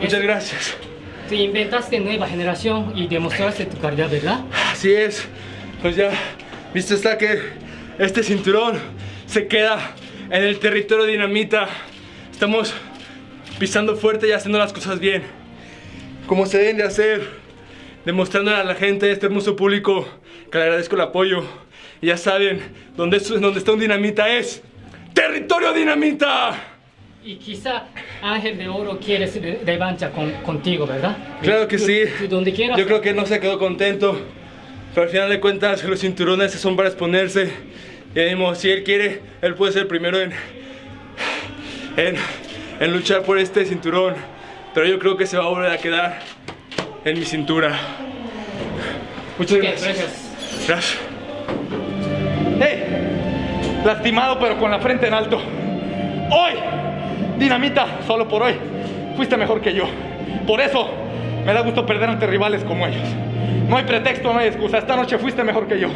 Muchas gracias. Te inventaste nueva generación y demostraste tu calidad, ¿verdad? Así es. Pues ya, visto está que este cinturón se queda en el territorio dinamita. Estamos pisando fuerte y haciendo las cosas bien. Como se deben de hacer. Demostrándole a la gente, a este hermoso público, que le agradezco el apoyo. Y ya saben, donde, es- donde está un dinamita es territorio dinamita. Y quizá Ángel de Oro quiere re- revancha con, contigo, ¿verdad? Claro que sí. donde quieras. Yo creo que no se quedó contento. Pero al final de cuentas, los cinturones son para exponerse. Y mismo, si él quiere, él puede ser el primero en, en, en luchar por este cinturón. Pero yo creo que se va a volver a quedar en mi cintura. Muchas gracias. gracias. Gracias. ¡Hey! Lastimado pero con la frente en alto. Hoy, dinamita, solo por hoy, fuiste mejor que yo. Por eso me da gusto perder ante rivales como ellos. No hay pretexto, no hay excusa. Esta noche fuiste mejor que yo.